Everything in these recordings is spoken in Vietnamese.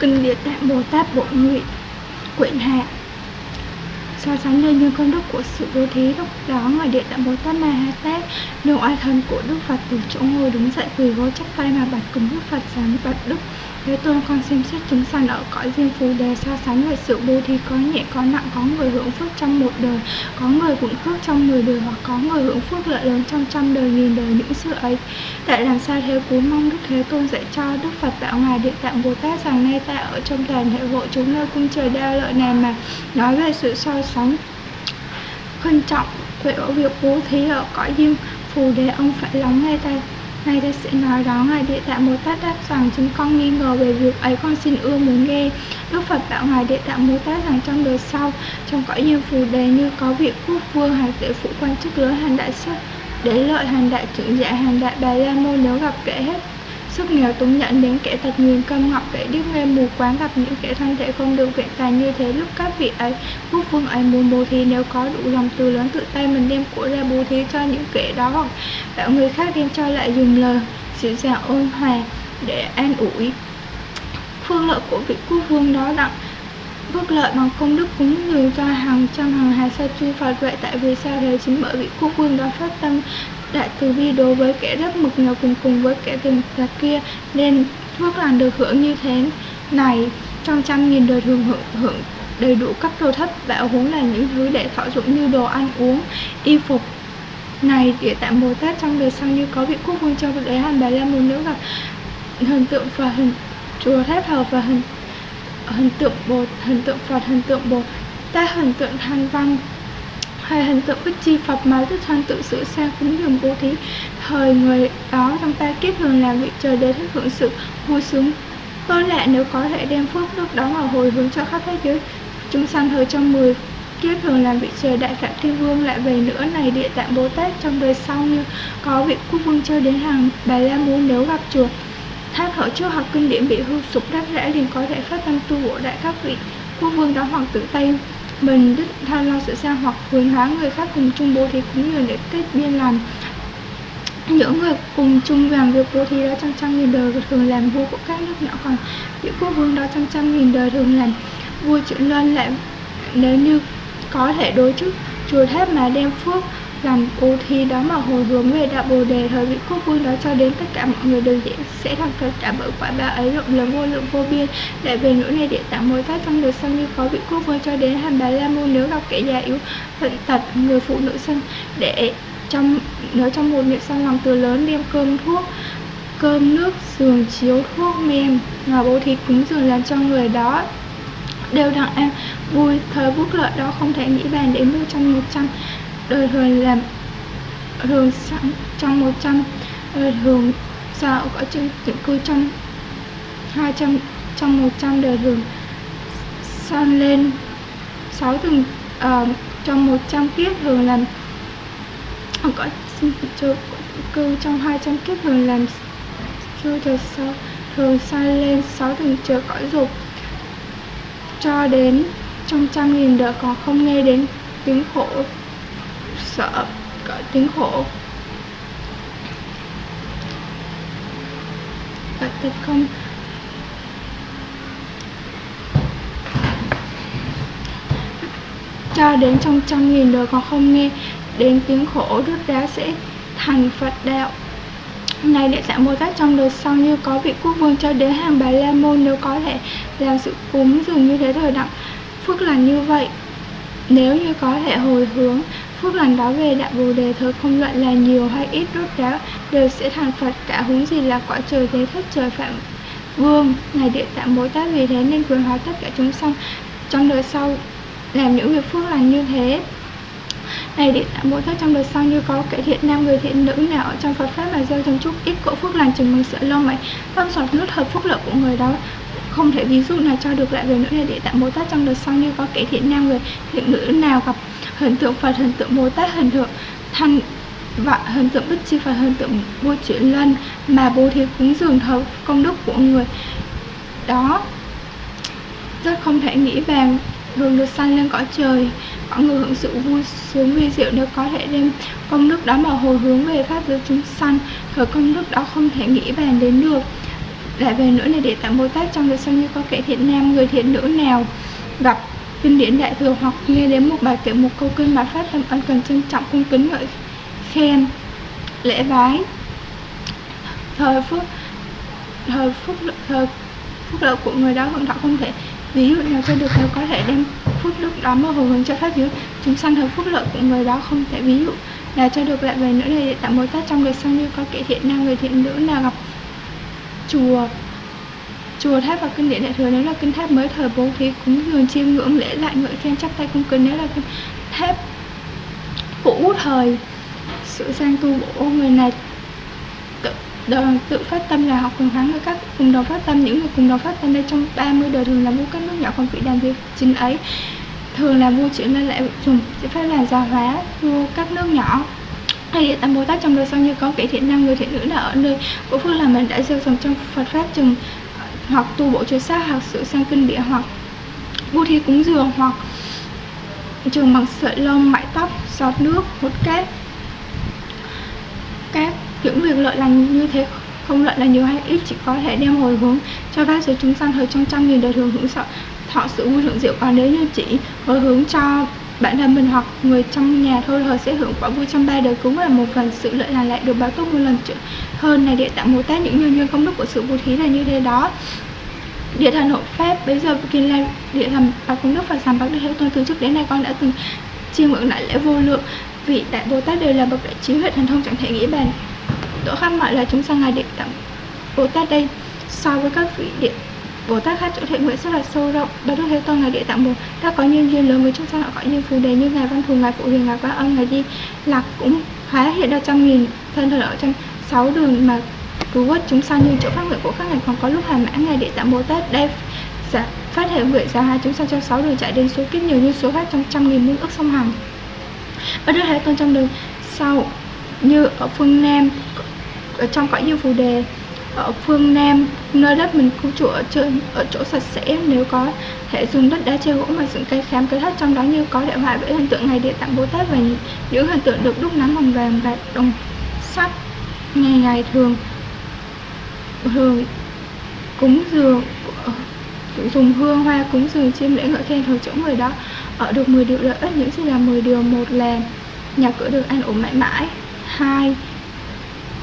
Kinh Địa Tạng Bồ Tát Bộ Nguyện Quyển Hạ. So sánh lên những công đức của sự bố thí, lúc đó ngoài địa tạng Bồ Tát Ma Ha Tát nếu oai thân của Đức Phật từ chỗ ngồi đứng dậy quỳ gối chắp tay mà bạch cùng Đức Phật rằng bạch Đức. Thế Tôn con xem xét chúng sanh ở cõi riêng phù đề so sánh về sự bố thí có nhẹ, có nặng, có người hưởng phước trong một đời, có người hưởng phước trong mười đời hoặc có người hưởng phước lợi lớn trong trăm đời, nghìn đời, những sự ấy. Tại làm sao thế cú mong Đức Thế Tôn dạy cho Đức Phật tạo ngài địa tạng Bồ Tát rằng nay ta ở trong đoàn hệ hội chúng nơi cung trời đa lợi này mà nói về sự so sánh khinh trọng về ở việc bố thí ở cõi riêng phù đề, ông phải lắng nghe ta. Ngài ta sẽ nói đó, Ngài Địa Tạng Bồ Tát đáp rằng, chúng con nghi ngờ về việc ấy, con xin ưa muốn nghe. Đức Phật bảo Ngài Địa Tạng Bồ Tát rằng, trong đời sau, Trong cõi như phù đề như có vị quốc vương hay tể phụ quan chức lớn hàng đại sắc Để lợi hàng đại trưởng giả hàng đại bà la môn, nếu gặp kẻ hết sức nghèo túng nhận đến kẻ thật nguyền câm ngọc kẻ điếc nghe mù quáng gặp những kẻ thân thể không được vẹn tài như thế. Lúc các vị ấy, quốc vương ấy muốn bố thí nếu có đủ lòng từ lớn tự tay mình đem của ra bố thí cho những kẻ đó hoặc bảo người khác đem cho lại dùng lời dịu dàng ôn hòa để an ủi. Phương lợi của vị quốc vương đó đặng phước lợi bằng công đức cúng dường cho hàng trăm hàng hà sa chư Phật vậy tại vì sao thế chính bởi vị quốc vương đó phát tâm đại từ bi đối với kẻ rất mực nghèo cùng cùng với kẻ tiền là kia nên phước lành được hưởng như thế này trong trăm nghìn đời thường hưởng, hưởng đầy đủ các đồ thất bảo huống là những thứ để thọ dụng như đồ ăn uống y phục này để tạm bồ tát trong đời sau như có vị quốc vương châu đế hàn bà la môn nữ gặp hình tượng và hình chùa tháp thờ và hình hình tượng bồ hình tượng phật hình tượng bồ tát hình tượng thanh văn hay hình tượng bích chi Phật mà Đức Thanh tự sửa sang cúng dường bố thí. Thời người đó trong ta kiếp thường làm vị trời để thích hưởng sự vui sướng. Tôi lạ nếu có thể đem phước lúc đó mà hồi hướng cho khắp thế giới, chúng sanh thời trong 10 kiếp thường làm vị trời đại phạm thiên vương, lại về nữa này địa tạng bồ tát trong đời sau như có vị quốc vương chơi đến hàng bà la môn nếu gặp chùa. Tháp hở chưa học kinh điển bị hư sụp đáp rẽ liền có thể phát tâm tu bổ đại các vị quốc vương đó hoàng tử tây mình đức tha lo sự sang hoặc hướng hóa người khác cùng chung bố thí cũng như để kết biên làm những người cùng chung làm việc bố thí đó trong trăm nghìn đời thường làm vua của các nước nhỏ còn những quốc vương đó trong trăm nghìn đời thường làm vua chuyện lên lại nếu như có thể đối chức chùa tháp mà đem phước làm ô thi đó mà hồi hướng về đạo bồ đề thời vị quốc vương đó cho đến tất cả mọi người đều dễ sẽ thành phật trả bởi quả báo ấy, rộng lớn, vô lượng, vô biên. Để về nỗi này địa tạng mối phát trong đời sau như có vị quốc vương cho đến hàm bà la môn nếu gặp kẻ già yếu, bệnh tật, người phụ nữ sinh để trong nếu trong một niệm sang lòng từ lớn, đem cơm thuốc, cơm nước giường chiếu, thuốc men ngọc bố thí cúng dường làm cho người đó đều đặn an vui thời phúc lợi đó không thể nghĩ bàn đến đâu trong một trăm. Đời thường làm thường sẵn trong 100 đời thường sao có chữ định cư trong 200 trong 100 đời thường san lên sáu từng uh, ờ, trong 100 kiếp thường làm có chưa cư trong 200 kiếp thường làm chưa chờ sau thường san lên sáu từng chờ cõi dục cho đến trong trăm nghìn đời còn không nghe đến tiếng khổ, sợ cõi tiếng khổ. Và thật không? Cho đến trong trăm nghìn đời còn không nghe đến tiếng khổ Đức đá sẽ thành Phật đạo ngày địa tạng Bồ Tát trong đời sau như có vị quốc vương cho đến hàng bà la môn nếu có thể làm sự cúng dường như thế thời đặng. Phước là như vậy, nếu như có thể hồi hướng, phước lành đó về đại bồ đề thôi, không luận là nhiều hay ít rốt ráo đều sẽ thành phật, cả huống gì là quả trời thế thất trời phạm vương. Này địa tạng dạ bồ tát vì thế nên quyền hóa tất cả chúng sanh trong đời sau làm những việc phước lành như thế này để tạng bồ tát trong đời sau như có kẻ thiện nam người thiện nữ nào ở trong phật pháp mà gieo trồng chút ít cỗ phước lành chừng bằng sợ lông mày tâm giọt nước hợp phúc lợi của người đó. Không thể ví dụ nào cho được lại về nữa. Này để tạm bồ tát trong đời sau như có kẻ thiện nam người thiện nữ nào gặp hình tượng Phật, hình tượng Bồ Tát, hình tượng thành và hình tượng Đức Chi Phật, hình tượng vua chuyển lân mà bố thí cúng dường thờ công đức của người đó rất không thể nghĩ bàn đường được sanh lên cõi trời. Mọi người hưởng sự vui sướng vi diệu nếu có thể đem công đức đó mà hồi hướng về pháp giới chúng sanh. Thời công đức đó không thể nghĩ bàn đến được. Lại về nữa là để tạm bồ tát trong đời sau như có kẻ thiện nam, người thiện nữ nào gặp kinh điển đại thừa hoặc nghe đến một bài kể một câu kinh mà phát tâm ân cần trân trọng cung kính ngợi khen, lễ bái. Thời phước, thời phúc thời phúc lợi của người đó hưởng thọ không thể ví dụ nào cho được, nếu có thể đem phút đức đó mà hồi hướng cho pháp giới chúng sanh hợp phúc lợi của người đó không? Thể ví dụ là cho được lại về nữa này tạm bồ tát trong đời sau như có kẻ thiện nam, người thiện nữ nào gặp chùa chùa tháp và kinh điển đại thừa. Nếu là kinh tháp mới thời bố thí cúng dường chiêm ngưỡng lễ lại ngợi khen, chắp tay cung kính nếu là kinh tháp cũ thời, sự sang tu bổ người này đời, tự phát tâm là học cùng hắn với các cùng đồng phát tâm. Những người cùng đồng phát tâm đây trong 30 đời thường là vua các nước nhỏ còn vị đàn việc chính ấy. Thường là vua chuyển lên lại dùng sẽ phải là gia hóa vua các nước nhỏ. Hay địa tam bồ tát trong đời sau như có kể thiện nam người thiện nữ là ở nơi của phương là mình đã gieo trồng trong phật pháp chừng ờ, hoặc tu bộ chùa xác hoặc sự sang kinh địa hoặc bố thí cúng dường hoặc trường bằng sợi lông mãi tóc giọt nước hút cát. Các những việc lợi lành như thế không lợi là nhiều hay ít, chỉ có thể đem hồi hướng cho các giới chúng sanh thời trong trăm nghìn đời thường hưởng sợ. Thọ sự vui hưởng diệu còn nếu như chỉ hồi hướng cho bản thân mình hoặc người trong nhà thôi thời sẽ hưởng quả vui trong ba đời cũng là một phần sự lợi là lại được báo tốt một lần hơn này. Địa tạng bồ tát những nhân duyên công đức của sự bố thí là như thế đó. Địa thần hộ pháp bây giờ kiên là địa thần và công đức phật sám bác đức thế tôn từ trước đến nay con đã từng chiêm ngưỡng đại lễ vô lượng. Vị đại bồ tát đều là bậc đại trí huệ thần thông chẳng thể nghĩ bàn đỗ khắp mọi là chúng sanh ngài địa tạng bồ tát đây. So với các vị địa Bồ Tát khác chỗ thiện nguyện rất là sâu rộng. Bà Đức Thế Tôn Ngài Địa Tạng Bồ Tát có nhân duyên lớn với chúng sanh họ gọi như phù đề như Ngài Văn Thù, Ngài Phụ Huyền, Ngài Quá Âm, Ngài Di. Lạc cũng hóa hiện ra trăm nghìn thân thần ở trong sáu đường mà cứu vớt chúng sanh. Như chỗ phát nguyện của các ngài còn có lúc hàm mã Ngài Địa Tạng Bồ Tát đây. Giả, phát hệ nguyện ra hai chúng sanh trong sáu đường chạy đến số kiếp nhiều như số khác trong trăm nghìn muôn ức sông hằng. Bà Đức Thế Tôn trong đường sau như ở phương Nam, ở trong cõi như phù đề, ở phương Nam, nơi đất mình cư trụ ở trên, ở chỗ sạch sẽ, nếu có thể dùng đất đá che gỗ mà dựng cây khám cây thất trong đó như có đại họa với hình tượng ngày địa tạng bồ tát và những hình tượng được đúc nắn bằng vàng và đồng sắt ngày ngày thường thường cúng dường ờ, dùng hương hoa cúng dường chiêm lễ ngợi khen thờ chỗ người đó. Ở được 10 điều lợi ích, những gì là 10 điều một là nhà cửa được an ổn mãi mãi hai.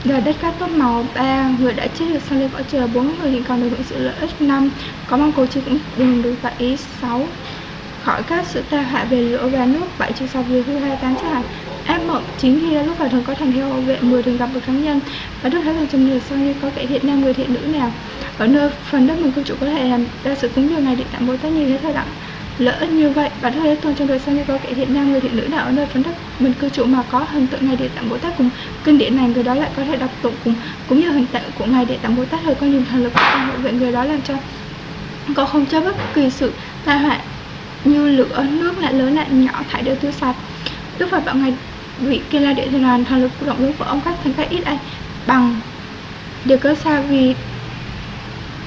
Đời đất cát tốt màu ba người đã chết được sang lên cõi trời bốn người, hiện còn được hưởng sự lợi ích năm. Có mong cầu chi cũng đừng được vậy sáu. Khỏi các sự tai họa về lửa và nước bảy trừ sạch về hư hai tám trả ác mộng chín khi lúc vào thường có thành theo vệ, mười thường gặp được thắng nhân. Và đức thái thường trong người sau như có kẻ thiện nam người thiện nữ nào. Ở nơi phần đất mình cư trụ có thể làm ra sự cúng dường này để tặng bố tất như thế thời đặng. Lỡ như vậy và thế tôn trong đời sau như có kẻ thiện nam, người thiện nữ nào ở nơi phấn đất mình cư trụ mà có hình tượng ngài địa tạng bồ tát cùng kinh điển này, người đó lại có thể đọc tụng cùng, cũng như hình tượng của ngài địa tạng bồ tát hơi con dùng thần lực của con hộ vệ người đó làm cho có không cho bất kỳ sự tai họa như lửa, nước lại lớn lại nhỏ, thải đều tiêu sạch. Đức phật bảo ngài vị kia là địa thần hoàn, thần lực của động lực của ông các thành cách ít ai bằng. Điều cơ sao vì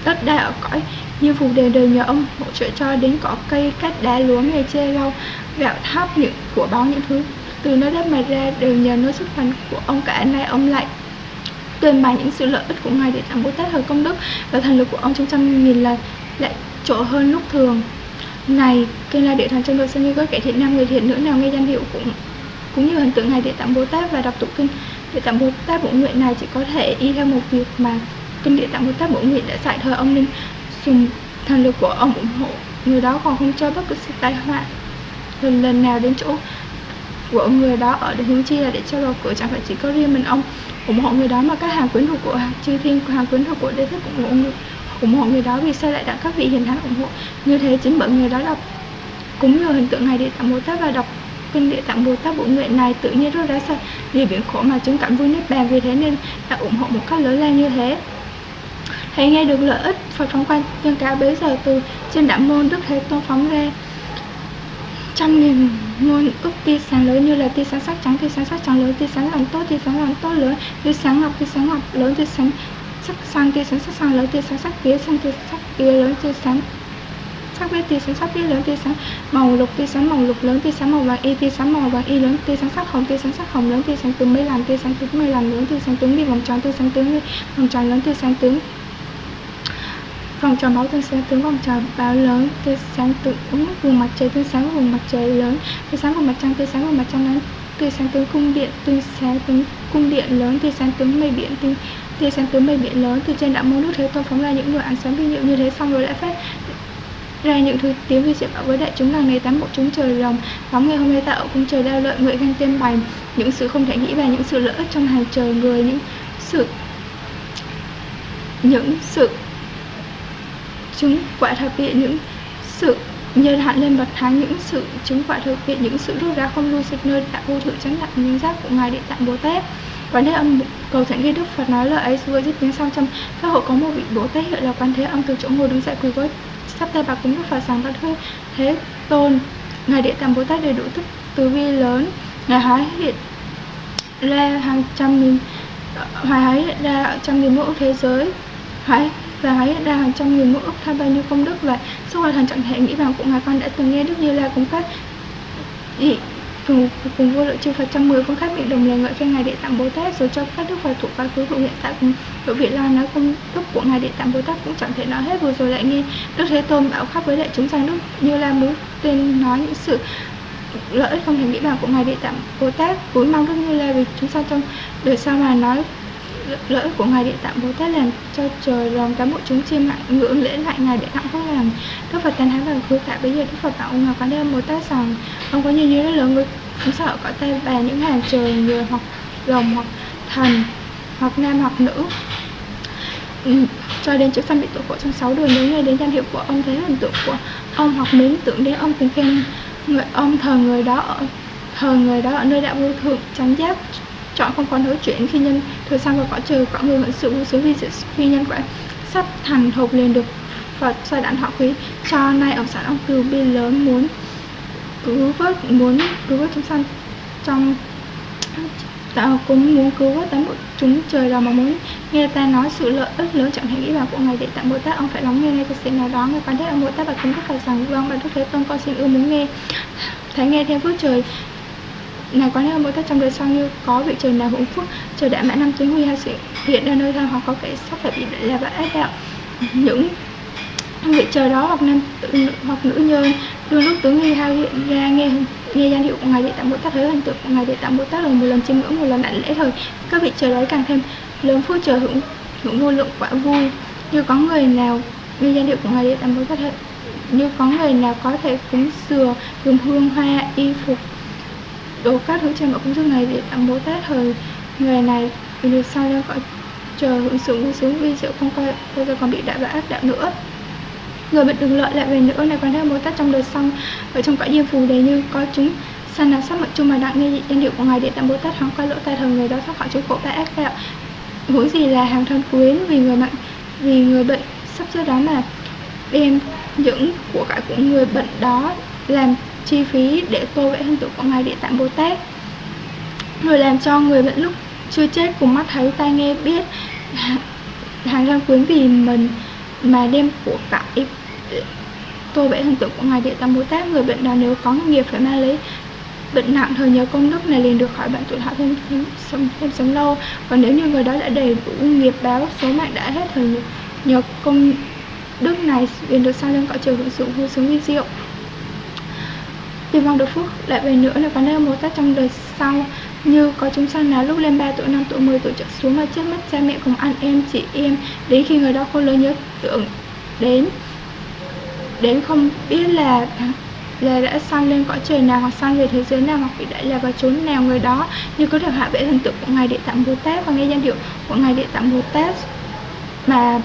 đất đai ở cõi như phụ đề đời nhờ ông hỗ trợ cho đến có cây cát đá lúa nghề chê rau, gạo tháp những của báo những thứ. Từ nơi đất mà ra đều nhờ nơi xuất mạnh của ông cả. Nay ông lại tuyên bày những sự lợi ích của ngài để tặng bồ tát thời công đức và thần lực của ông trong trăm nghìn lần lại trội hơn lúc thường. Này kênh là địa thần trong đời sinh như có kẻ thiện nam, người thiện nữ nào nghe danh hiệu cũng cũng như hình tượng ngài địa tạng bồ tát và đọc tụng kinh địa tạng bồ tát bổ nguyện. Này, chỉ có thể y theo một việc mà kinh địa tạng bồ tát bổ nguyện đã dạy thời ông linh dùng thần lực của ông ủng hộ. Người đó còn không cho bất cứ sự tai họa. Lần lần nào đến chỗ của người đó ở để hướng chi là để cho bầu cửa chẳng phải chỉ có riêng mình ông ủng hộ người đó mà các hàng quyến thuộc của chư thiên hàng quyến thuộc của đế thích ủng hộ người, ủng hộ người đó vì sao lại đặt các vị hiền thánh ủng hộ. Như thế chính bởi người đó đọc cúng nhờ hình tượng này địa tạng bồ tát và đọc kinh địa tạng bồ tát bộ nguyện này. Tự nhiên rất đã sao vì biển khổ mà chứng cảm vui niết bàn vì thế nên đã ủng hộ một cách lớn lao như thế. Hãy nghe được lợi ích Phật phóng quan nhân cả bấy giờ từ trên đạo môn Đức Thế Tôn phóng ra trăm nghìn muôn ức tia sáng lớn như là tia sáng sắc trắng, tia sáng sắc trắng lớn, tia sáng lòng tốt, tia sáng lòng tốt lớn, tia sáng ngọc, tia sáng ngọc lớn, tia sáng sắc xanh, tia sáng sắc xanh lớn, tia sáng sắc tía xanh, tia sắc tía lớn, tia sáng sắc biết tia sáng sắc biết lớn tia sáng màu lục tia sáng màu lục lớn tia sáng màu vàng y tia sáng màu vàng y lớn tia sáng sắc hồng tia sáng sắc hồng lớn tia sáng tướng mây làm tia sáng tướng mây làm lớn tia sáng tướng đi vòng tròn tia sáng tướng đi vòng tròn lớn tia sáng tướng vòng tròn máu tương sáng tướng vòng tròn báo lớn tia sáng tướng vùng mặt trời tương sáng vùng mặt trời lớn. Tia sáng vùng mặt trăng tia sáng vùng mặt trăng lớn tia sáng tướng cung điện tia sáng tướng cung điện lớn. Tia sáng tướng mây biển tia tia sáng tướng mây biển lớn. Từ trên đạo môn nước thế tôn phóng ra những người ánh sáng vi diệu như thế xong rồi lại phát ra những thứ tiếng vi diệu bảo với đại chúng rằng này tám bộ chúng trời rồng. Phóng ngày hôm nay tạo cung trời đao lợi, nguyện ganh tiên bày những sự không thể nghĩ và những sự lợi ích trong hàng trời, người những sự những sự chứng quả thật hiện những sự nhân hạn lên bậc thang, những sự chứng quả thực hiện những sự rút ra không lưu dịch nơi đã vô thượng chánh đẳng những giác của ngài địa tạng bồ tát. Quán thế âm cầu thánh ghi đức phật nói lời ấy vừa dứt tiếng xong trong các hộ có một vị bồ tát hiệu là quan thế âm từ chỗ ngồi đứng dậy quỳ gối sắp tay bà cúng đức phật rằng bạch thưa thế tôn, ngài địa tạng bồ tát đầy đủ thức từ vi lớn, ngài hóa hiện ra hàng trăm nghìn hoài hái hiện ra trăm nghìn mẫu thế giới Hóa và hãy là hàng trăm nghìn mẫu ốc tham bao nhiêu công đức. Vậy sau hoạt thần chẳng thể nghĩ rằng cũng là con đã từng nghe đức như là cũng các dị cùng, cùng vô lượng chư Phật trăm mười phương khác bị đồng lời ngợi khen ngài Địa Tạng Bồ Tát rồi cho các đức Phật thuộc quá khứ thuộc hiện tại cùng độ vị lai nói công đức của ngài Địa Tạng Bồ Tát cũng chẳng thể nói hết. Vừa rồi lại nghe Đức Thế Tôn bảo khắp với đại chúng rằng đức như là muốn tên nói những sự lợi ích không thể nghĩ bằng của ngài Địa Tạng Bồ Tát. Cúi mong đức như là vì chúng ta trong đời sau mà nói lợi ích của ngài địa tạng bồ tát làm cho trời lòng cán bộ chúng chiêm lại ngưỡng lễ lại ngài địa tạng phúc làm. Đức phật tán thán và khứ tại bây giờ đức phật bảo ngài quán âm bồ tát rằng ông có nhiều như rất lớn người không sợ có tay và những hàng trời người hoặc rồng hoặc thần hoặc nam hoặc nữ. Ừ, cho đến chữ phân bị tội khổ trong sáu đường nếu nghe đến danh hiệu của ông thấy hình tượng của ông hoặc mến tưởng đến ông thì khen người ông thờ người đó ở thờ người đó ở nơi đạo vô thượng chánh giác chọn không còn hối chuyển khi nhân thời sang và cõi trừ cõi người hưởng sự vô số vi sự khi nhân quả sắp thành hộp liền được và giai đạn họ quý. Cho nay ở sản ông từ bi lớn muốn cứu vớt, muốn cứu vớt chúng sanh trong ta cũng muốn cứu vớt tám bộ chúng trời đó mà muốn nghe ta nói sự lợi ích lớn chẳng thể nghĩ vào của ngài để tặng bồ tát. Ông phải lắng nghe ngay thực sự nào đó. Người quan thế ông bồ tát và chúng ta phải rằng vâng bạn đức thế tôn con xin ưa muốn nghe. Thấy nghe theo phước trời này quán hơn mỗi tát trong đời sau như có vị trời nào hưởng phúc trời đã mãn năm tuyến huy hay sự hiện ra nơi thân hoặc có kẻ sắp phải bị là và ác đạo. Những vị trời đó hoặc nam tự, hoặc nữ nhân đôi lúc tướng huy hai hiện ra nghe nghe danh hiệu của ngài địa tạng bồ tát thấy hình tượng của ngài địa tạng bồ tát rồi một lần chiêm ngưỡng một lần đảnh lễ thời. Các vị trời đó càng thêm lớn phước trời hưởng hưởng vô lượng quả vui. Như có người nào nghe danh hiệu của ngài địa tạng bồ tát như có người nào có thể cúng dừa dùng hương hoa y phục đồ các thứ trên mọi công thức này để tặng bố tát thời người này vì được sao ra gọi, chờ hưởng sự vui xuống vi diệu không coi bây giờ còn bị đại và ác đạo nữa. Người bệnh đừng lợi lại về nữa, này quan thế bồ tát trong đời xong. Ở trong cõi diêm phù đề như có chúng sanh nào sắc mệnh chung mà đặng nghe danh hiệu của ngài để tạm bồ tát hóng coi lỗ tai thần người đó thoát khỏi chỗ khổ ba ác đạo. Huống gì là hàng thân quyến, vì người bệnh vì người bệnh. Sắp trước đó mà, đem những của cải của người bệnh đó làm chi phí để tô vẽ hình tượng của ngài địa tạng bồ tát rồi làm cho người bệnh lúc chưa chết cùng mắt thấy tai nghe biết hàng răng quyến vì mình mà đem của cải tô vẽ hình tượng của ngài địa tạng bồ tát người bệnh đó nếu có nghiệp phải mang lấy bệnh nặng thời nhớ công đức này liền được khỏi bệnh tuổi thọ thêm, thêm sống thêm sống lâu. Còn nếu như người đó đã đầy đủ nghiệp báo số mạng đã hết thời nhớ, nhờ công đức này liền được sang lên cõi trời hưởng sự vui sướng vi diệu Hy vọng được phúc lại về nữa là có nơi một tát trong đời sau. Như có chúng sanh nào lúc lên 3 tuổi, 5 tuổi, 10 tuổi trở xuống mà chết mất cha mẹ cùng anh em, chị em đến khi người đó không lớn nhớ tưởng đến đến không biết là là đã sanh lên cõi trời nào hoặc sanh về thế giới nào hoặc bị đại là vào chốn nào người đó. Như có được hạ vệ thần tượng của ngài địa tạng bồ tát và nghe danh hiệu của ngài địa tạng bồ tát mà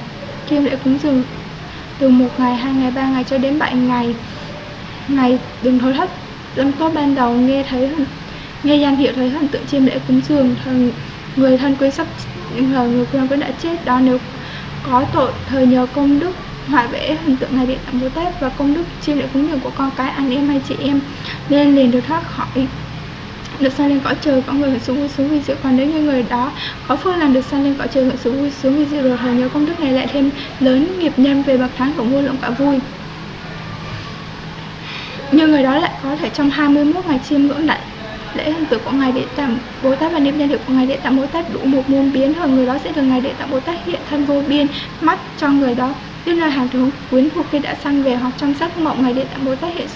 kim lễ cúng dường từ một ngày hai ngày ba ngày cho đến bảy ngày ngày đừng thối thất lâm có ban đầu nghe thấy nghe danh hiệu thấy hình tượng chiêm lễ cúng dường thần người thân quyến sắp người người thân quyến đã chết. Đó nếu có tội thời nhờ công đức họa vẽ hình tượng ngài điện tạm vô tết và công đức chiêm lễ cúng dường của con cái, anh em hay chị em. Nên liền được thoát khỏi. Được sang lên cõi trời, có người hưởng sự vui sướng vì diệu còn nếu như người đó có phương làm được sang lên cõi trời hưởng sự vui sướng vì diệu rồi thời nhớ công đức này lại thêm lớn nghiệp nhân về bậc thắng của vô lượng quả vui nhưng người đó lại có thể trong 21 ngày chiêm ngưỡng lại lễ hành tử của ngài địa tạng bồ tát và niệm danh hiệu của ngài địa tạng bồ tát đủ một muôn biến. Hơn người đó sẽ được ngài địa tạng bồ tát hiện thân vô biên, mắt cho người đó. Đến nơi hàng thứ quyến thuộc khi đã sang về hoặc trong giấc mộng, ngài địa tạng bồ tát hiện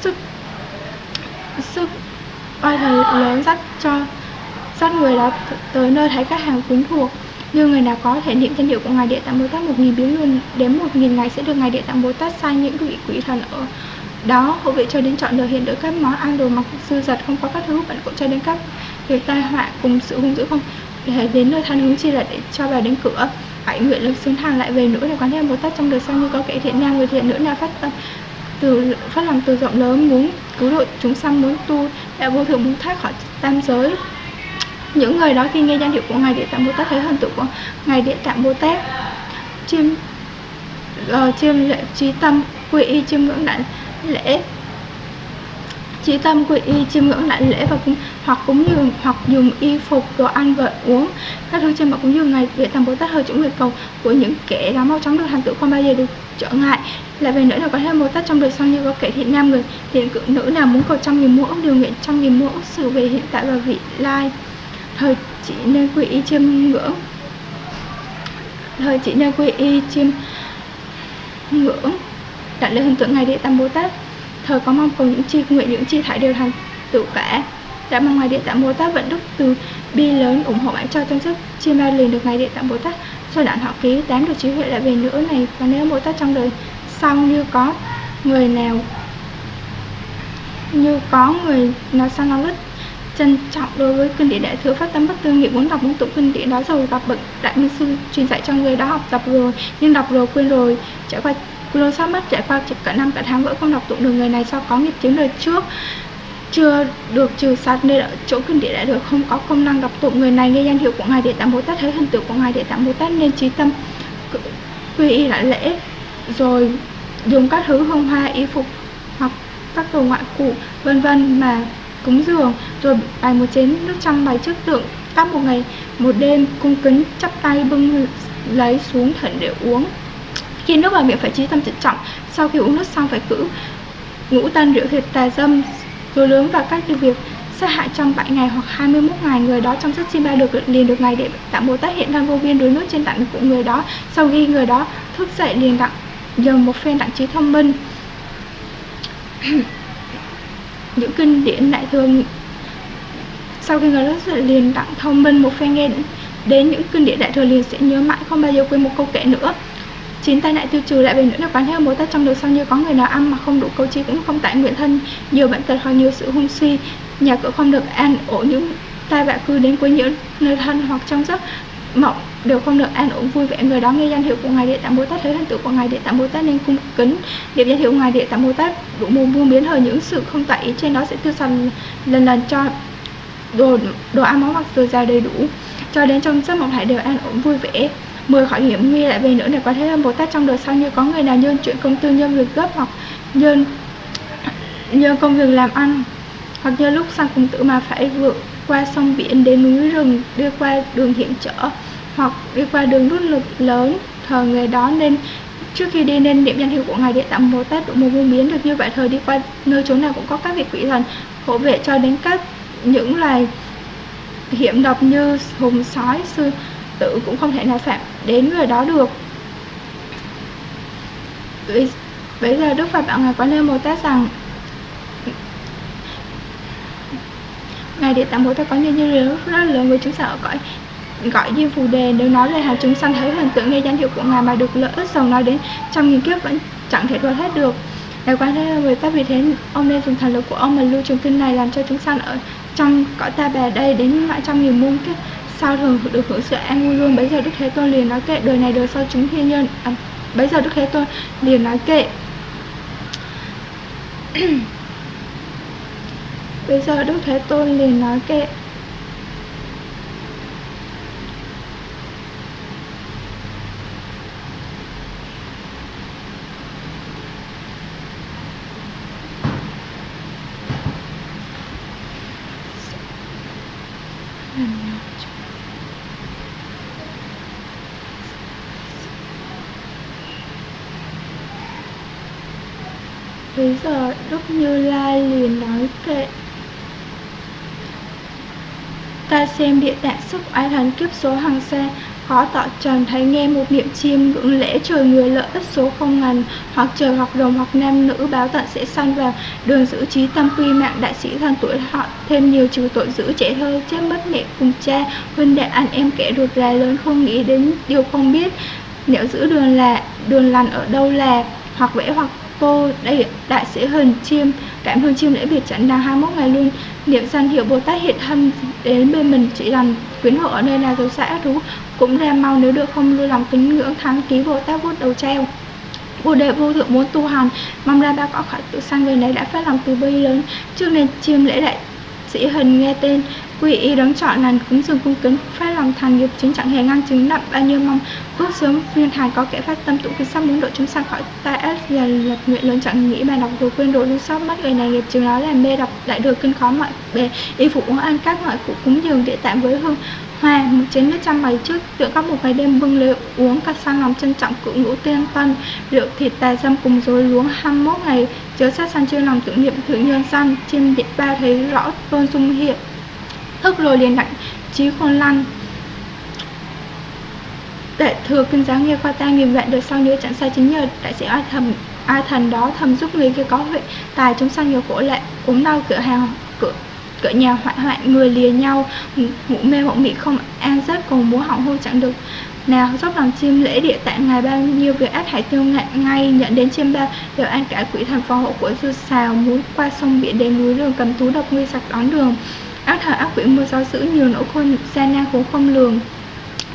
sức sức oai thần lớn dắt cho, dắt người đó tới nơi thấy các hàng quyến thuộc. Như người nào có thể niệm danh hiệu của ngài địa tạng bồ tát một nghìn biến luôn, đến một nghìn ngày sẽ được ngài địa tạng bồ tát sai những vị quỷ thần ở đó hộ vệ cho đến chọn lời hiện được các món ăn đồ mặc sư giật không có các thứ bạn cũng cho đến các việc tai họa cùng sự hung dữ không? Để đến nơi than hướng chi là để cho bà đến cửa. Hãy nguyện lực xứng hàng lại về nữa để quán thêm bồ tát trong đời sau như có kẻ thiện nam người thiện nữ nào phát tâm từ phát lòng từ rộng lớn muốn cứu độ chúng sanh muốn tu đã vô thượng muốn thoát khỏi tam giới. Những người đó khi nghe danh hiệu của ngài địa tạng bồ tát thấy hình tượng của ngài địa tạng bồ tát chiêm uh, chiêm lệ trí tâm quy y chiêm ngưỡng đại lễ. Chỉ tâm quy y chiêm ngưỡng lại lễ và cúng hoặc cúng dường hoặc dùng y phục đồ ăn và uống. Các thứ trên mặt cúng dường ngày để tam bồ tát hơi chúng nguyện cầu của những kẻ đó mau chóng được thành tựu không bao giờ được trở ngại. Lại về nữa là có thêm bồ tát trong đời sau như có kẻ thiện nam người thiện cự nữ nào muốn cầu trăm nghìn mẫu điều nguyện trăm nghìn mẫu sự về hiện tại và vị lai. Thời chỉ nên quy y chiêm ngưỡng. Thời chỉ nên quy y chiêm ngưỡng đại lễ hình tượng ngài địa tam bồ tát thời có mong cầu những chi, nguyện những chi thải đều thành tựu cả. Đã mong ngài địa tạng bồ tát vận đức từ bi lớn ủng hộ bạn cho tâm sức chi ma liền được ngài địa tạng bồ tát sau đạn họ ký, tám được trí huệ lại về nữa này. Và nếu bồ tát trong đời sau như có người nào, như có người nào sang nó rất trân trọng đối với kinh điển đại thừa phát tâm bất tư nghị muốn đọc muốn tụng kinh điển đó rồi gặp bậc đại minh sư truyền dạy cho người đó học tập rồi, nhưng đọc rồi quên rồi, trải qua Lô sát mất trải qua cả năm cả tháng vẫn không đọc tụng được người này sau có nghiệp chứng đời trước. Chưa được trừ sát nên ở chỗ kinh địa đại được không có công năng đọc tụng. Người này nghe danh hiệu của ngài địa tạng bồ tát, thấy hình tượng của ngài địa tạng bồ tát nên trí tâm quy y lại lễ, rồi dùng các thứ hương hoa, y phục hoặc các đồ ngoại cụ, vân vân mà cúng dường, rồi bày một chén nước trong bày trước tượng. Các một ngày, một đêm, cung kính chắp tay bưng lấy xuống thận để uống khi nước vào miệng phải trí tâm trịnh trọng, sau khi uống nước xong phải cử ngũ tân rượu thịt tà dâm rồi lớn và các việc sát hại trong 7 ngày hoặc 21 ngày, người đó trong sách chim ba được, liền được ngày để tạm bồ tát hiện đang vô viên đuối nước trên tặng của người đó. Sau khi người đó thức dậy liền đặng dần một phen đặng trí thông minh. Những kinh điển đại thường. Sau khi người đó dậy liền đặng thông minh một phen nghe đến những kinh điển đại thừa liền sẽ nhớ mãi, không bao giờ quên một câu kệ nữa chín tai nạn tiêu trừ lại về nữa là quán theo mối ta trong đời sau như có người nào ăn mà không đủ câu chi cũng không tại nguyện thân. Nhiều bệnh tật hoặc nhiều sự hung suy, nhà cửa không được an ổn những tai vạ cư đến quấy nhiễu nơi thân hoặc trong giấc mộng đều không được an ổn vui vẻ. Người đó nghe danh hiệu của ngài địa tạng bồ tát, thấy hình tượng của ngài địa tạng bồ tát nên cung kính niệm danh hiệu ngài địa tạng bồ tát, đủ mù buông biến hời những sự không tại ý trên đó sẽ tiêu sạch lần lần cho đồ đồ ăn, món mặc dồi dào đầy đủ. Cho đến trong giấc mộng hãy đều an ổn vui vẻ mười khỏi hiểm nguy lại về nữa để có thế âm Bồ Tát trong đời sau như có người nào nhân chuyện công tư nhân việc gấp hoặc nhân nhân công việc làm ăn. Hoặc như lúc sang cùng tử mà phải vượt qua sông biển đến núi rừng, đi qua đường hiểm trở, hoặc đi qua đường rút lực lớn thờ người đó. Nên trước khi đi nên niệm danh hiệu của ngài địa tạng bồ tát độ một vô biến được như vậy thời đi qua nơi chốn nào cũng có các vị quỷ thần hộ vệ cho đến các những loài hiểm độc như hùng sói, sư tử cũng không thể nào phạm đến người đó được. Bây giờ đức phật bảo ngài quán lê bồ tát rằng, ngài địa tạng bồ tát có nhân như lớn rất lớn với chúng sanh ở cõi gọi như phù đề. Nếu nói lời hạt chúng sanh, thấy hình tượng nghe danh hiệu của ngài mà được lợi ích dòng nói đến trong nghìn kiếp vẫn chẳng thể đoạt hết được. Ngài quan thế bồ ta vì thế, ông nên dùng thần lực của ông mà lưu trường kinh này làm cho chúng sanh ở trong cõi ta bà đây đến mãi trong nghìn muôn kiếp sao thường được hưởng sự an vui luôn. Bây giờ đức thế tôn liền nói kệ đời này đời sau chúng thiên nhân à, bây giờ đức thế tôn liền nói kệ. Bây giờ đức thế tôn liền nói kệ. Sức oai thần kiếp số hàng xe Khó tỏ trần thấy nghe một niệm chim ngưỡng lễ trời người lợi ích số không ngần. Hoặc trời, hoặc đồng hoặc nam nữ báo tận sẽ sanh vào. Đường giữ trí tâm quy mạng, đại sĩ thần tuổi họ Thêm nhiều trừ tội giữ trẻ thơ, chết mất mẹ cùng cha. Huynh đệ anh em kẻ được ra lớn không nghĩ đến điều không biết. Nếu giữ đường là, đường lành ở đâu là, Hoặc vẽ hoặc vô đại đại sĩ hình chiêm, cảm ơn chiêm lễ biệt trận đang 21 ngày luôn. Niệm danh hiệu bồ tát hiện thân đến bên mình chỉ làm quyến hộ ở nơi nào dấu xã thú cũng ra mau nếu được không lưu lòng kính ngưỡng thắng ký bồ tát vuốt đầu treo. Bồ đề vô thượng muốn tu hành, Mong ra ba có khỏi tự sang về này đã phát lòng từ bi lớn. Trước nên chiêm lễ đại sĩ hình nghe tên Quy y đấng chọn lành cúng dường cung kính phát lòng thành nghiệp chính chẳng hề ngăn chứng nặng bao nhiêu mong. Ước sớm viên thành có kẻ phát tâm tụng kinh sắp muốn độ chúng sanh khỏi tai ác và lập nguyện lớn chẳng nghĩ mà đọc đồ quên đồ lưu sót mất người này nghiệp chứng đó làm mê đọc đại được kinh khó mọi bề, y phục uống ăn các mọi cụ cúng dường địa tạng với hương hoa, một chén nước trăm bày trước tượng các một ngày đêm bưng lễ uống các sang lòng trân trọng cự ngũ tiên tân, rượu, thịt tà dâm cùng rồi luống 21 ngày, chớ sát sanh chưa lòng tưởng niệm thượng nhân sanh trên điện ba thấy rõ tôn dung hiện thức rồi liền đặng trí khôn lăn. Đại thừa kinh giáo nghe qua ta nghìn vạn đời sau nhớ chẳng sai chính nhờ, đại sĩ ai thầm ai thần đó thầm giúp người kia có huệ, tài chúng sanh nhiều khổ lệ ốm đau cửa hàng, cửa cửa nhà hoại hoại, người lìa nhau, ngủ mê mộng mị không, an giấc cùng múa hỏng hôn chẳng được. Nào, dốc lòng chim lễ địa tạng ngài bao nhiêu việc ác hải tiêu ngạn ngay nhận đến chiêm ba đều an cả quỷ thần phò hộ của du xào muốn qua sông biển đến núi đường cầm tú độc nguy sặc đón đường ác thời ác quỷ mưa gió dữ nhiều nỗi khôn gian nan khốn không lường.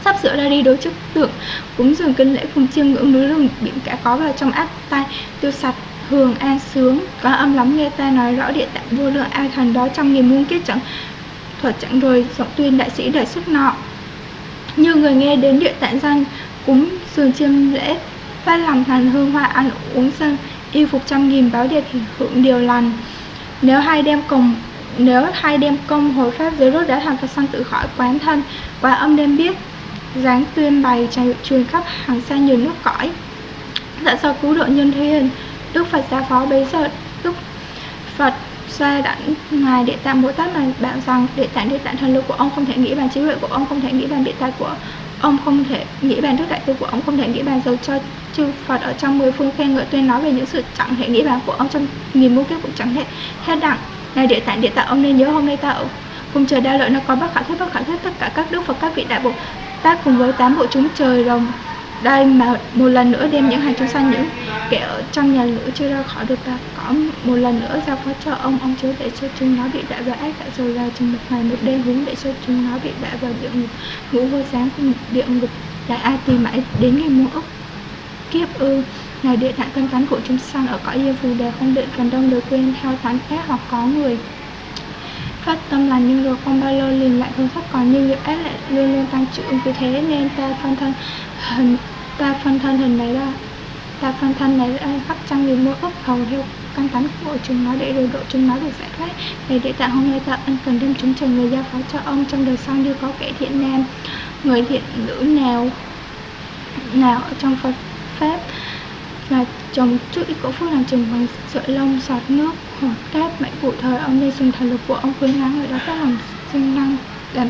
Sắp sửa ra đi đối trước tượng, cúng dường kinh lễ cùng chiêm ngưỡng núi rừng, biển cả có vào trong ác tai, tiêu sạch, hường an sướng. Có âm lắm nghe ta nói rõ địa tạng vô lượng, ai thần đó trong nghìn muôn kiếp chẳng thuật chẳng rồi giọng tuyên đại sĩ đại sức nọ. Như người nghe đến địa tạng danh, cúng dường chiêm lễ, phát lòng thần hương hoa, ăn uống sân y phục trăm nghìn báo điệp hưởng điều lành. Nếu hai đem cùng nếu hai đem công hồi pháp giới rốt đã thành Phật sanh tự khỏi quán thân, và âm đem biết dáng tuyên bày truyền khắp hàng xa nhiều nước cõi. Dạ do cứu độ nhân thiên đức phật gia phó bấy giờ đức phật xa đẳng ngài địa tạng bồ tát mà bảo rằng, địa tạng địa tạng, thần lực của ông không thể nghĩ bàn trí huệ của ông, không thể nghĩ bàn địa tài của ông, không thể nghĩ bàn đức đại từ của ông, không thể nghĩ bàn dầu cho chư phật ở trong mười phương khen ngợi tuyên nói về những sự chẳng thể nghĩ bàn của ông trong nghìn muôn kiếp cũng chẳng thể hết đẳng này địa tạng địa tạng, ông nên nhớ hôm nay tạo cùng trời đa lợi nó có bác khả thuyết bác khả thuyết tất cả các đức phật các vị đại bồ tát cùng với tám bộ chúng trời rồng đây mà một lần nữa đem những hàng chúng sanh, những kẻ ở trong nhà lửa chưa ra khỏi được ta. Có một lần nữa giao phó cho ông ông chúa để cho chúng nó bị đại vào ác tại rồi là chừng một ngày, một đêm hướng để cho chúng nó bị đại vào địa ngục. Ngũ vô sáng cùng địa ngục, đại ai tìm mãi đến ngày muôn ức kiếp ư ngày địa tạng cân cắn của chúng sanh ở cõi yêu phù đề không định phần đông được quên theo thánh khác hoặc có người phát tâm lành nhưng rồi không bao lâu liền lại hướng thấp còn như việc ác lại luôn luôn tăng trưởng vì thế nên ta phân thân hình, ta phân thân hình này ra, ta phân thân này ra khắp trăm nghìn mỗi ức hầu theo căn tánh của chúng nó để rồi độ chúng nó được giải thoát. Để địa tạng hôm nay ta ân cần đem chúng trời người giao phó cho ông. Trong đời sau như có kẻ thiện nam, người thiện nữ nào nào ở trong Phật pháp và trồng chút ít cổ phước làm trồng bằng sợi lông sọt nước hoặc cát mạnh cụ thời ông đây dùng thần lực của ông khuyến ngắn người đó phát lòng sinh năng làm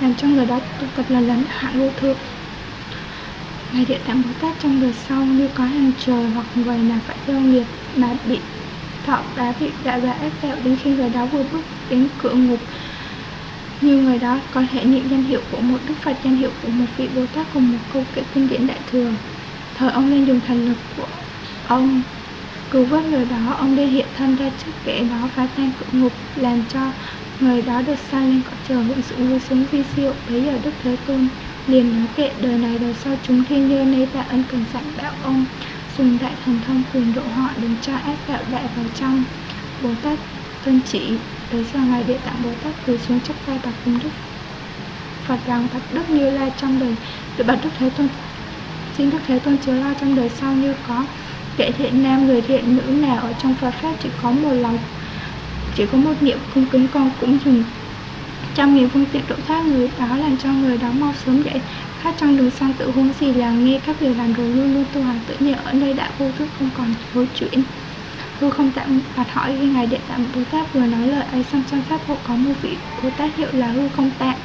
làm cho người đó tu tập là lần hạn vô thượng. Ngày Địa Tạng Bồ Tát trong đời sau, như có hàng trời hoặc người nào phải theo nghiệp mà bị thọ đá bị đại và ép kẹo đến khi người đó vừa bước đến cửa ngục. Như người đó có thể niệm danh hiệu của một đức Phật, danh hiệu của một vị Bồ Tát cùng một câu kệ kinh điển đại thừa thời ông nên dùng thần lực của ông. Cứu vớt người đó, ông đi hiện thân ra trước kẻ đó, phá tan cửa ngục, làm cho người đó được sai lên cõi trời, hưởng sự vui sướng vi siêu bấy giờ đức thế tôn. Liền nói kệ, đời này đời sau chúng thiên như nay ta ân cần dặn bảo ông. Dùng đại thần thông quyền độ họ đừng cho ác đạo đại vào trong. Bồ tát tuân chỉ, tới giờ ngài địa tạng bồ tát từ xuống chấp tay bạc cung đức. Phật rằng bạch đức như lai trong đời. Được bạch đức thế tôn xin đức thế tôn chứa lo trong đời sau như có kẻ thiện nam, người thiện nữ nào ở trong phật pháp chỉ có một lòng, chỉ có một niệm cung kính con cũng dùng trăm nghìn phương tiện độ thoát. Người đó làm cho người đó mau sớm dậy khác trong đường sang tự huống gì là nghe các việc làm rồi luôn luôn tu hành tự nhiên ở nơi đã vô thức không còn hối chuyển. Tôi không tạm phạt hỏi khi ngài đệ tạng bồ tát vừa nói lời ấy xong, trong pháp hộ có một vị bồ tát hiệu là hư không tạng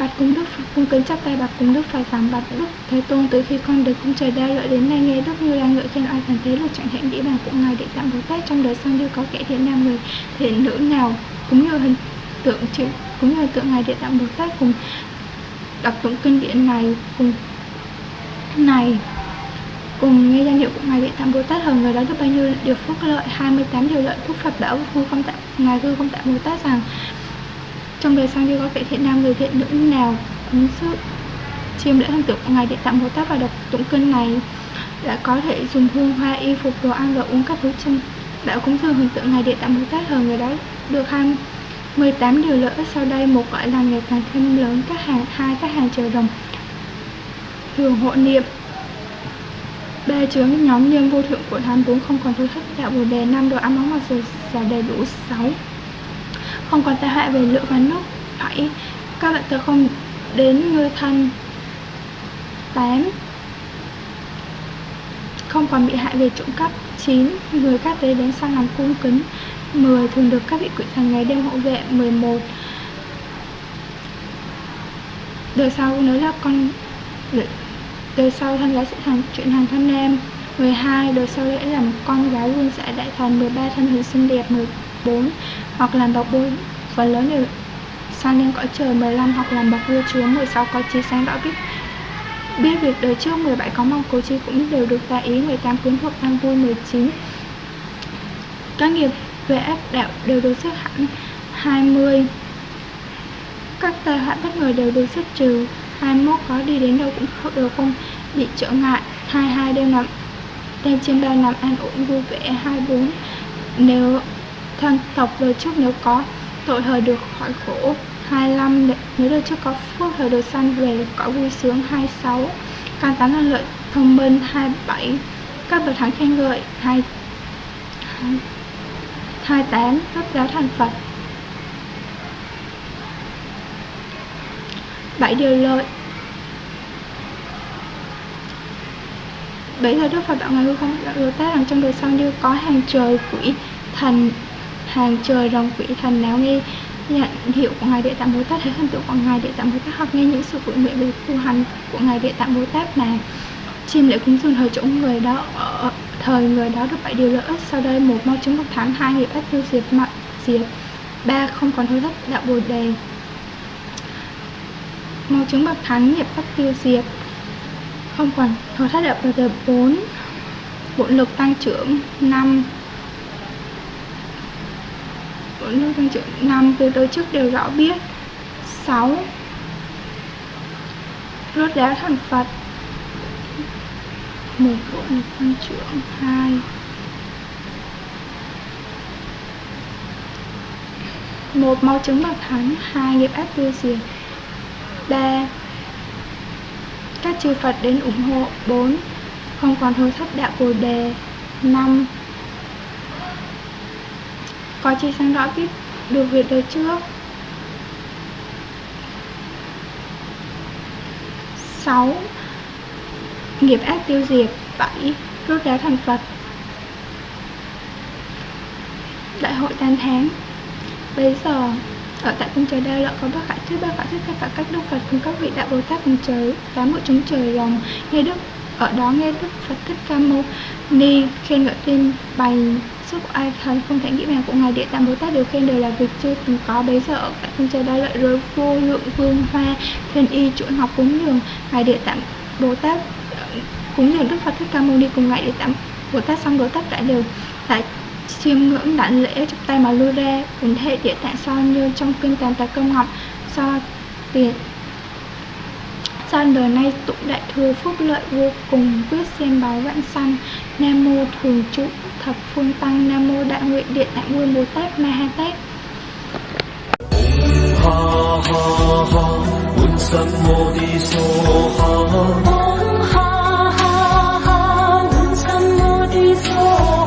bạch cung đức phật cung kính chắp tay bạch cung đức phật rằng bạch đức thế tôn từ khi con được cung trời đa lợi đến nay, nghe đức như đang ngợi khen oai thần thế là chẳng hẹn nghĩ bàn của ngài địa tạm bồ tát trong đời sau như có kẻ thiện nam người thiện nữ nào cũng như hình tượng chữ, cũng như tượng ngài địa tạng bồ tát cùng đọc tụng kinh điển này cùng này, cùng nghe danh hiệu của ngài địa tạng bồ tát hơn người đó được bao nhiêu điều phúc lợi? 28 điều lợi phúc phật bảo hư không tạng ngài hư không tạng bồ tát rằng trong đời sang như có vị thiện nam người thiện nữ nào? Ứng sức chiêm lễ thần tượng ngày ngài địa tạng bồ tát và đọc tụng kinh này đã có thể dùng hương, hoa, y phục, đồ ăn và uống các thứ chân. Đã cúng dường hình tượng ngài địa tạng bồ tát hơn người đó được hai 18 điều lợi sau đây, một gọi là ngày càng thêm lớn. Các hàng, hai, các hàng chờ đồng thường hộ niệm. Ba chứa nhóm nhân vô thượng của tham bốn không còn thứ thất. Đạo bồ đề, năm đồ ăn món mặc dù giả đầy đủ, sáu không còn tai hại về lửa và nước bảy các loại tội không đến người thân 8 không còn bị hại về trộm cắp 9. Người các tế đến sang làm cung kính 10. Thường được các vị quỷ thần ngày đêm hộ vệ 11. Đời sau, nếu là con đời sau thân gái sẽ thành chuyện hàng thân em 12. Đời sau lễ làm con gái vương sẽ đại thần 13. Thân hình xinh đẹp 14. 4 Hoặc làm bậc vua phần lớn đều sang lên cõi trời 15 hoặc làm bậc vua chúa 16 có trí sáng rõ biết. Biết việc đời trước 17 có mong cố chi cũng đều được tại ý 18 quyến thuộc an vui 19 các nghiệp về ép đạo đều được xếp hẳn 20 các tai họa bất ngờ đều được xếp trừ 21 có đi đến đâu cũng đều không bị trở ngại 22 đêm nằm, đêm trên ba nằm an ổn, vui vẻ 24 nếu thân tộc đời trước nếu có tội thời được khỏi khổ. 25 nếu đời trước có phước thời được sanh về cõi vui sướng. 26 can tán là lợi thông minh. 27 các bậc thánh khen ngợi. 2 28 các giáo thành Phật. 7 điều lợi. Bây giờ Đức Phật đạo Ngài hư không đạo Bồ Tát rằng trong đời sau như có hàng trời quỷ thần hàng trời rồng quỷ thần nào nghe nhận hiệu của ngài địa tạng bồ tát thấy thần tượng của ngài địa tạng bồ tát hoặc nghe những sự tự nguyện về tu hành của ngài địa tạng bồ tát mà chim lễ cúng dường thời chỗ người đó ở thời người đó được bảy điều lợi ích, sau đây một mau chứng bậc thắng, hai nghiệp ích tiêu diệt mặt diệt, ba không còn hối thất đạo bồ đề. Mau chứng bậc thắng, nghiệp ách tiêu diệt, không còn hối thất đạo bồ đề bốn, bộ lực tăng trưởng năm bổn tăng trưởng năm từ tổ chức đều rõ biết. Sáu. Rốt đá thành phật. Một bộ lực tăng trưởng. Hai. Một mau chứng bậc thánh hai nghiệp ác tiêu diệt. Ba. Các chư Phật đến ủng hộ. 4. Không còn hối thất đạo Bồ đề. 5. Có chi sáng rõ biết được việc đời trước. 6 nghiệp ác tiêu diệt 7 rút đá thành Phật. Đại hội tan tháng Bây giờ, ở tại cung trời đa lợi có bác khải thuyết bác khải thuyết các cả các đức Phật cùng các vị đại Bồ Tát cùng trời, tám bộ chúng trời lòng. Nghe đức, ở đó nghe đức Phật thích ca mâu ni khen ngợi tên bày sức ai thần không thể nghĩ mèo của ngài địa tạng Bồ Tát đều khen đều là việc chưa từng có. Bấy giờ ở tại phương trời đa lợi rồi vô lượng vương hoa, thiên y chuỗi ngọc cúng dường. Ngài địa tạng Bồ Tát ờ, cúng dường Đức Phật Thích Ca Mâu Ni cùng ngài địa tạng Bồ Tát xong rồi tất cả đều lại chiêm ngưỡng đảnh lễ, chắp tay mà lui ra. Ủng hệ địa tạng so như trong kinh tàn tà công ngọc so tiền San đời nay tụng đại thừa phúc lợi vô cùng. Quyết xem báo vãng sanh, Nam mô thường trụ thập phương tăng nam mô đại nguyện điện đại nguyên bồ tát ma ha tát. Ha ha ha bút sắc mô đi so ha. Ha ha ha bút sắc mô đi so